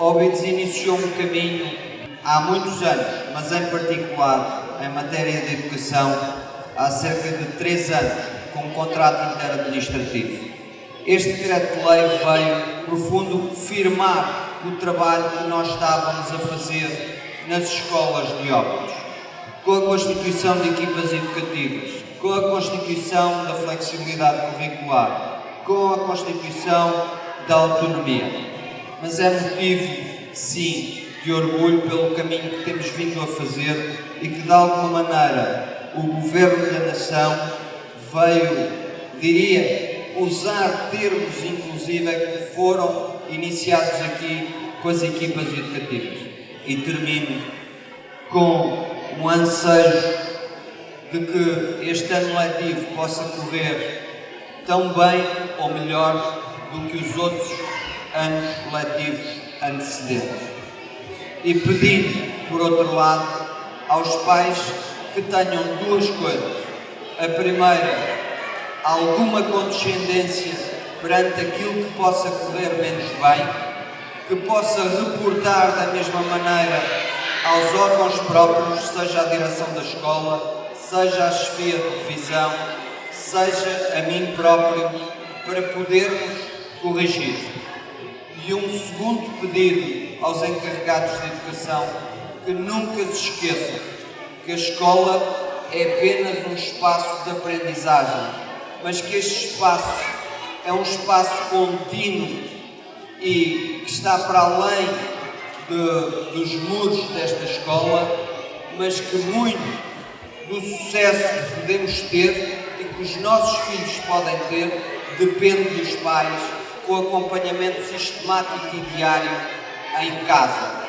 Óbidos iniciou um caminho há muitos anos, mas em particular em matéria de educação, há cerca de três anos, com um contrato interadministrativo. Este decreto-lei veio, no fundo, firmar o trabalho que nós estávamos a fazer nas escolas de Óbidos, com a constituição de equipas educativas, com a constituição da flexibilidade curricular, com a constituição da autonomia mas é motivo, sim, de orgulho pelo caminho que temos vindo a fazer e que, de alguma maneira, o Governo da Nação veio, diria, usar termos, inclusive, que foram iniciados aqui com as equipas educativas. E termino com um ansejo de que este ano letivo possa correr tão bem ou melhor do que os outros anos coletivos antecedentes. E pedindo, por outro lado, aos pais que tenham duas coisas. A primeira, alguma condescendência perante aquilo que possa correr menos bem, que possa reportar da mesma maneira aos órgãos próprios, seja a direção da escola, seja a chefia de divisão, seja a mim próprio, para podermos corrigir. E um segundo pedido aos encarregados de educação que nunca se esqueçam que a escola é apenas um espaço de aprendizagem, mas que este espaço é um espaço contínuo e que está para além de, dos muros desta escola, mas que muito do sucesso que podemos ter e que os nossos filhos podem ter depende dos pais com acompanhamento sistemático e diário em casa.